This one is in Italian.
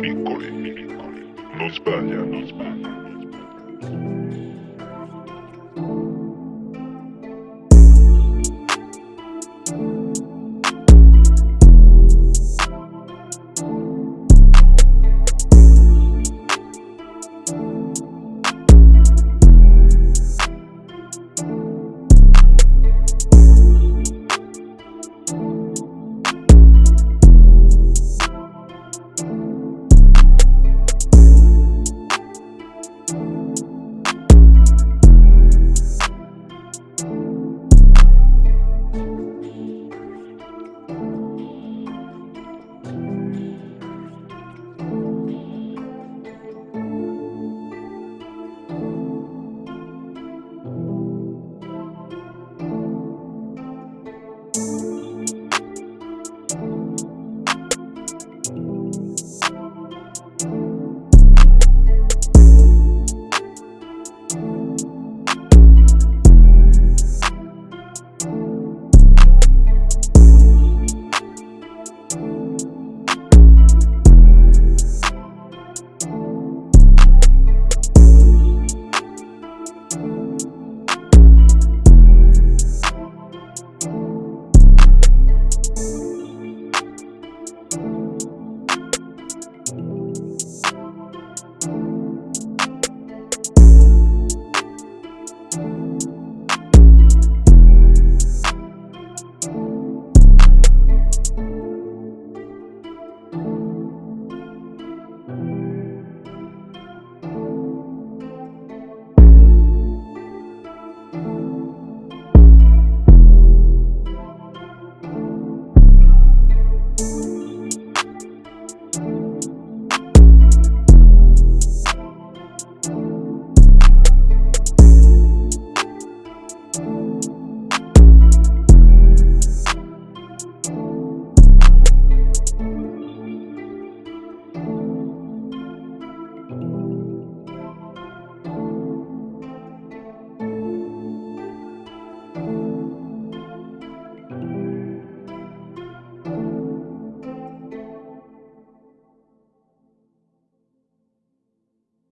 piccoli, piccoli. Non sbaglia, non sbaglia.